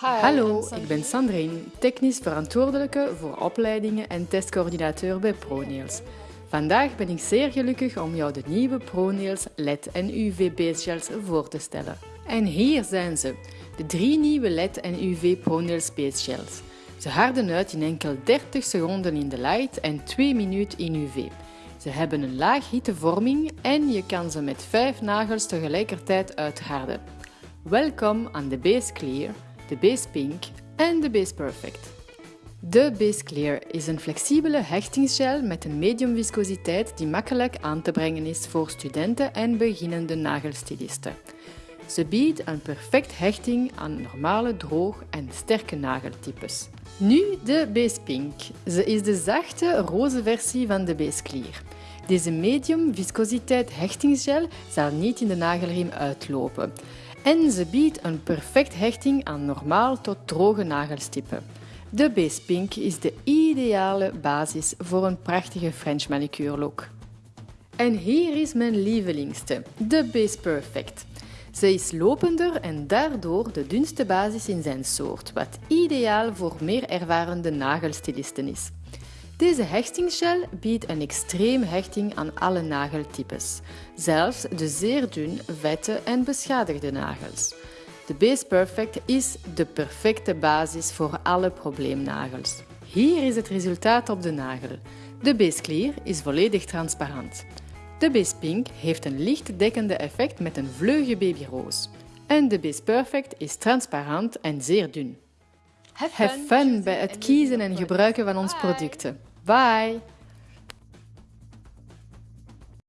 Hallo, ik ben Sandrine, technisch verantwoordelijke voor opleidingen en testcoördinateur bij ProNails. Vandaag ben ik zeer gelukkig om jou de nieuwe ProNails LED en UV Base Gels voor te stellen. En hier zijn ze, de drie nieuwe LED en UV ProNails Base Gels. Ze harden uit in enkel 30 seconden in de light en 2 minuten in UV. Ze hebben een laag hittevorming en je kan ze met 5 nagels tegelijkertijd uitharden. Welkom aan de Base Clear, de Base Pink en de Base Perfect. De Base Clear is een flexibele hechtingsgel met een medium viscositeit die makkelijk aan te brengen is voor studenten en beginnende nagelstilisten. Ze biedt een perfect hechting aan normale, droog en sterke nageltypes. Nu de Base Pink. Ze is de zachte, roze versie van de Base Clear. Deze medium viscositeit hechtingsgel zal niet in de nagelriem uitlopen. En ze biedt een perfect hechting aan normaal tot droge nagelstippen. De Base Pink is de ideale basis voor een prachtige French manicure look. En hier is mijn lievelingste, de Base Perfect. Ze is lopender en daardoor de dunste basis in zijn soort, wat ideaal voor meer ervarende nagelstilisten is. Deze hechtingsgel biedt een extreem hechting aan alle nageltypes, zelfs de zeer dun, vette en beschadigde nagels. De Base Perfect is de perfecte basis voor alle probleemnagels. Hier is het resultaat op de nagel. De Base Clear is volledig transparant. De Base Pink heeft een licht dekkende effect met een vleugje babyroos. En de Base Perfect is transparant en zeer dun. Have fun bij het kiezen en gebruiken van onze producten. Bye!